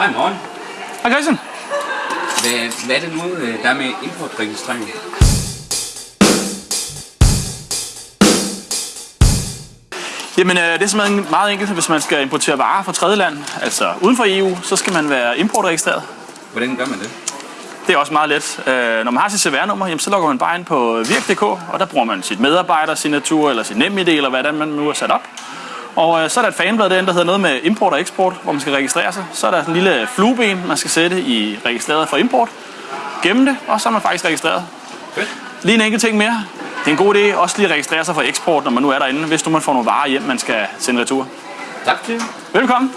Hej morgen. Hej Christian. Hvad, hvad er det nu, øh, der er med importregistrering? Jamen, øh, det er simpelthen meget enkelt, hvis man skal importere varer fra tredje land, altså uden for EU, så skal man være importregistreret. Hvordan gør man det? Det er også meget let. Øh, når man har sit CVR-nummer, jamen, så logger man bare ind på virk.dk, og der bruger man sit medarbejdersignatur eller sit NemID, eller hvad man nu har sat op. Og øh, så er der et fanblad derinde, der hedder noget med import og eksport, hvor man skal registrere sig. Så er der en lille flueben, man skal sætte i registreret for import. Gemme det, og så er man faktisk registreret. Fedt. Lige en enkelt ting mere. Det er en god idé også lige at registrere sig for eksport, når man nu er derinde, hvis nu man får nogle varer hjem, man skal sende retur. Tak. Velkommen.